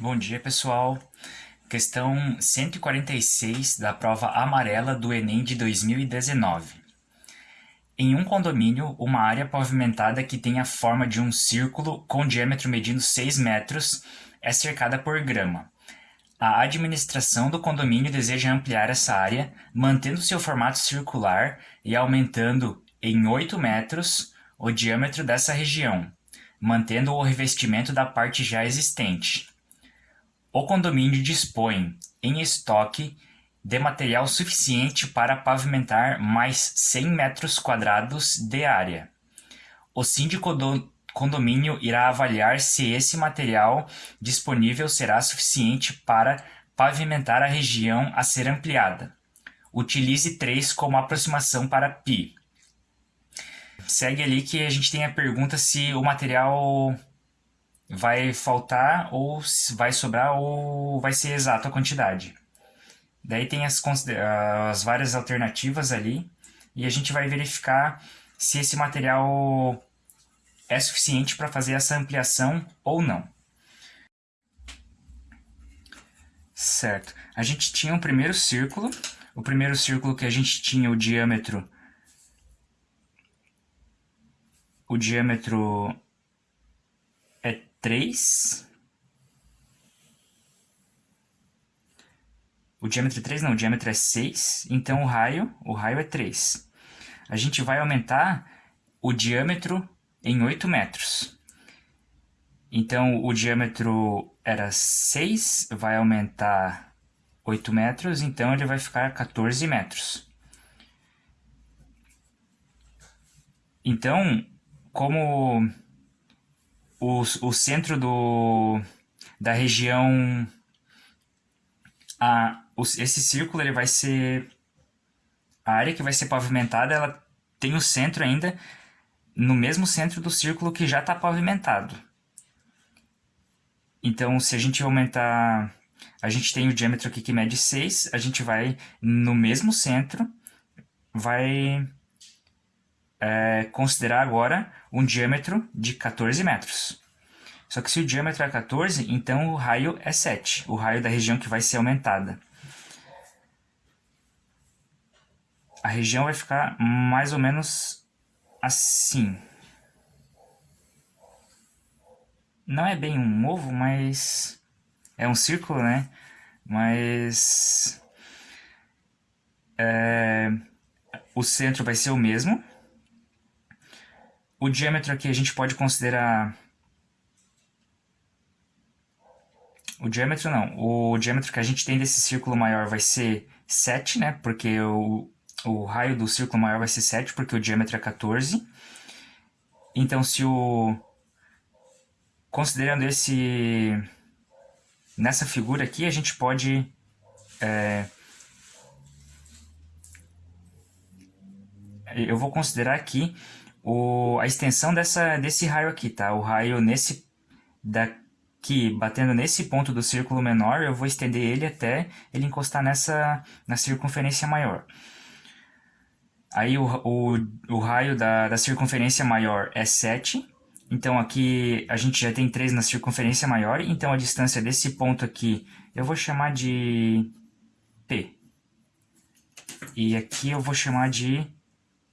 Bom dia, pessoal. Questão 146 da prova amarela do Enem de 2019. Em um condomínio, uma área pavimentada que tem a forma de um círculo com diâmetro medindo 6 metros é cercada por grama. A administração do condomínio deseja ampliar essa área, mantendo seu formato circular e aumentando em 8 metros o diâmetro dessa região, mantendo o revestimento da parte já existente. O condomínio dispõe, em estoque, de material suficiente para pavimentar mais 100 metros quadrados de área. O síndico do condomínio irá avaliar se esse material disponível será suficiente para pavimentar a região a ser ampliada. Utilize 3 como aproximação para π. Segue ali que a gente tem a pergunta se o material vai faltar ou vai sobrar ou vai ser exato a quantidade. Daí tem as, as várias alternativas ali e a gente vai verificar se esse material é suficiente para fazer essa ampliação ou não. Certo. A gente tinha um primeiro círculo. O primeiro círculo que a gente tinha o diâmetro... O diâmetro 3. O diâmetro é 3 não, o diâmetro é 6, então o raio, o raio é 3. A gente vai aumentar o diâmetro em 8 metros. Então o diâmetro era 6, vai aumentar 8 metros, então ele vai ficar 14 metros. Então, como o, o centro do, da região... A, esse círculo ele vai ser... A área que vai ser pavimentada, ela tem o centro ainda no mesmo centro do círculo que já está pavimentado. Então, se a gente aumentar... A gente tem o diâmetro aqui que mede 6, a gente vai no mesmo centro, vai é, considerar agora um diâmetro de 14 metros. Só que se o diâmetro é 14, então o raio é 7, o raio da região que vai ser aumentada. A região vai ficar mais ou menos assim. Não é bem um ovo, mas é um círculo, né? Mas é, o centro vai ser o mesmo, o diâmetro aqui a gente pode considerar... O diâmetro não, o diâmetro que a gente tem desse círculo maior vai ser 7, né? Porque o, o raio do círculo maior vai ser 7, porque o diâmetro é 14. Então, se o... Considerando esse... Nessa figura aqui, a gente pode... É, eu vou considerar aqui o, a extensão dessa, desse raio aqui, tá? O raio nesse daqui, batendo nesse ponto do círculo menor, eu vou estender ele até ele encostar nessa na circunferência maior. Aí o, o, o raio da, da circunferência maior é 7, então aqui a gente já tem 3 na circunferência maior, então a distância desse ponto aqui eu vou chamar de P. E aqui eu vou chamar de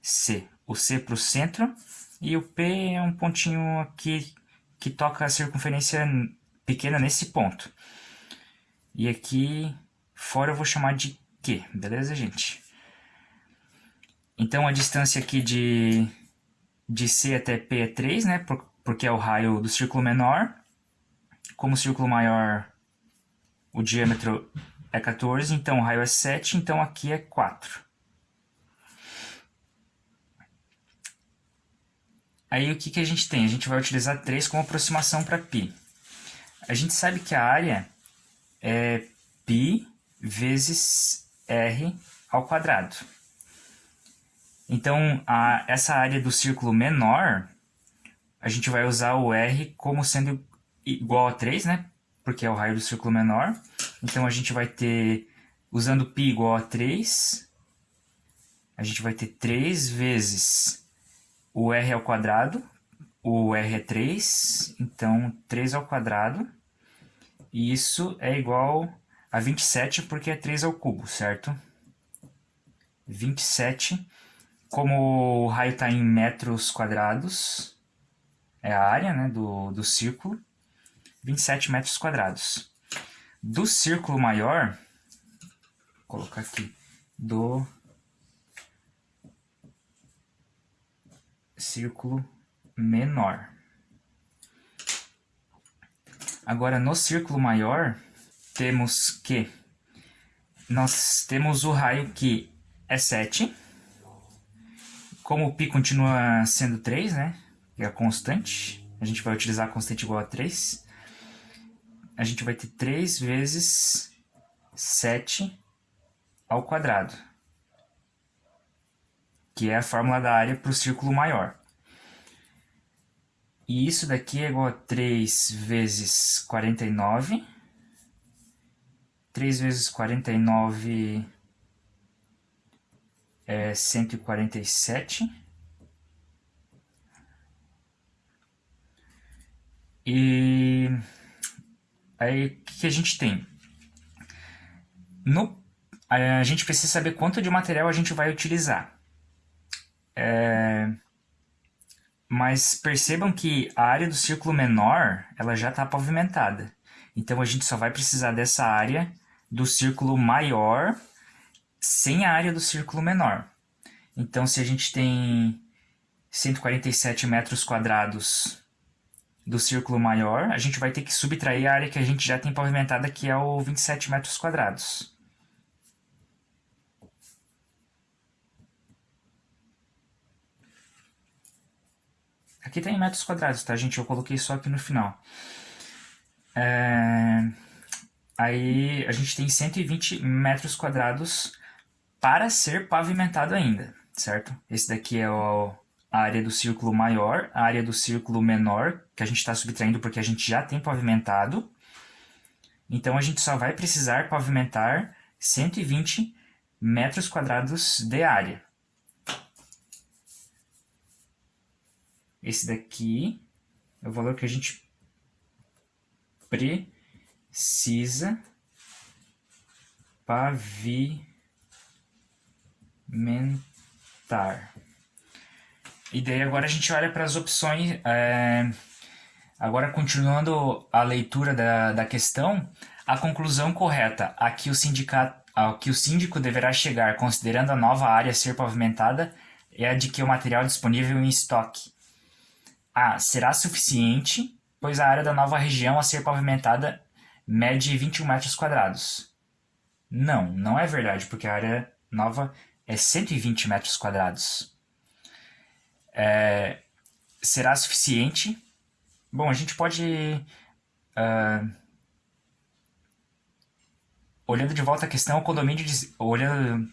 C o C para o centro, e o P é um pontinho aqui que toca a circunferência pequena nesse ponto. E aqui fora eu vou chamar de Q, beleza, gente? Então a distância aqui de, de C até P é 3, né? porque é o raio do círculo menor. Como o círculo maior, o diâmetro é 14, então o raio é 7, então aqui é 4. Aí o que, que a gente tem? A gente vai utilizar 3 como aproximação para π. A gente sabe que a área é π vezes r ao quadrado. Então, a, essa área do círculo menor, a gente vai usar o r como sendo igual a 3, né? Porque é o raio do círculo menor. Então, a gente vai ter, usando π igual a 3, a gente vai ter 3 vezes o r ao quadrado, o r é 3, então 3 ao quadrado, E isso é igual a 27 porque é 3 ao cubo, certo? 27, como o raio está em metros quadrados, é a área né, do, do círculo, 27 metros quadrados. Do círculo maior, vou colocar aqui, do círculo menor. Agora, no círculo maior, temos que nós temos o raio que é 7. Como o π continua sendo 3, né? É a constante, a gente vai utilizar a constante igual a 3. A gente vai ter 3 vezes 7 ao quadrado. Que é a fórmula da área para o círculo maior. E isso daqui é igual a 3 vezes 49. 3 vezes 49 é 147. E aí o que a gente tem? No, a gente precisa saber quanto de material a gente vai utilizar. É, mas percebam que a área do círculo menor ela já está pavimentada. Então a gente só vai precisar dessa área do círculo maior sem a área do círculo menor. Então se a gente tem 147 metros quadrados do círculo maior, a gente vai ter que subtrair a área que a gente já tem pavimentada, que é o 27 metros quadrados. Aqui tem metros quadrados, tá, gente? Eu coloquei só aqui no final. É... Aí a gente tem 120 metros quadrados para ser pavimentado ainda, certo? Esse daqui é o, a área do círculo maior, a área do círculo menor, que a gente está subtraindo porque a gente já tem pavimentado. Então a gente só vai precisar pavimentar 120 metros quadrados de área. Esse daqui é o valor que a gente precisa pavimentar. E daí agora a gente olha para as opções. É, agora, continuando a leitura da, da questão, a conclusão correta a que o sindicato ao que o síndico deverá chegar considerando a nova área ser pavimentada é a de que o material disponível em estoque a. Será suficiente, pois a área da nova região a ser pavimentada mede 21 metros quadrados. Não, não é verdade, porque a área nova é 120 metros quadrados. É, será suficiente? Bom, a gente pode... Uh, olhando de volta a questão, o condomínio... Olhando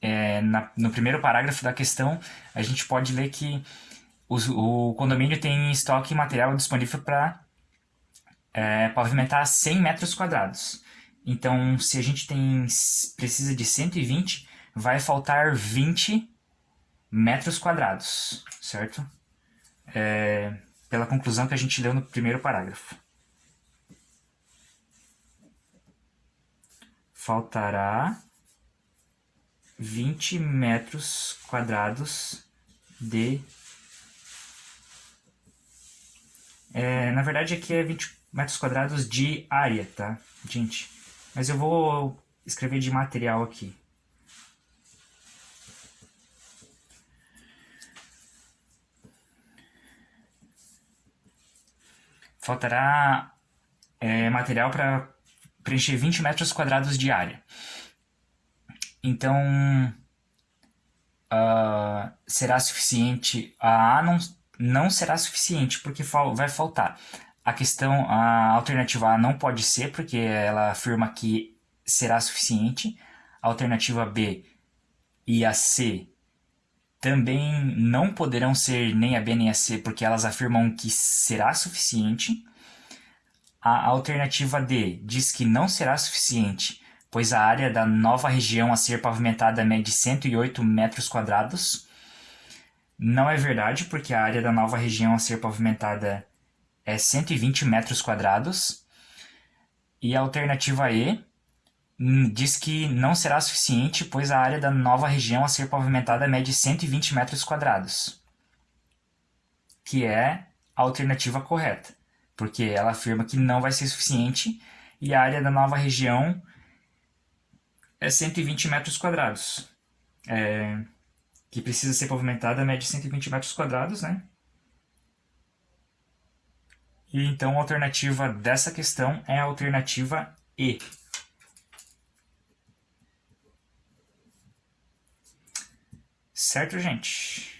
é, na, no primeiro parágrafo da questão, a gente pode ler que o, o condomínio tem estoque material disponível para é, pavimentar 100 metros quadrados. Então, se a gente tem precisa de 120, vai faltar 20 metros quadrados, certo? É, pela conclusão que a gente leu no primeiro parágrafo. Faltará 20 metros quadrados de É, na verdade aqui é 20 metros quadrados de área, tá, gente? Mas eu vou escrever de material aqui. Faltará é, material para preencher 20 metros quadrados de área. Então, uh, será suficiente a não não será suficiente, porque vai faltar. A questão, a alternativa A não pode ser, porque ela afirma que será suficiente. A alternativa B e a C também não poderão ser nem a B nem a C, porque elas afirmam que será suficiente. A alternativa D diz que não será suficiente, pois a área da nova região a ser pavimentada mede 108 metros quadrados, não é verdade, porque a área da nova região a ser pavimentada é 120 metros quadrados. E a alternativa E hum, diz que não será suficiente, pois a área da nova região a ser pavimentada mede 120 metros quadrados, que é a alternativa correta, porque ela afirma que não vai ser suficiente e a área da nova região é 120 metros quadrados. É, que precisa ser pavimentada mede 120 metros quadrados, né? E então a alternativa dessa questão é a alternativa E. Certo, gente?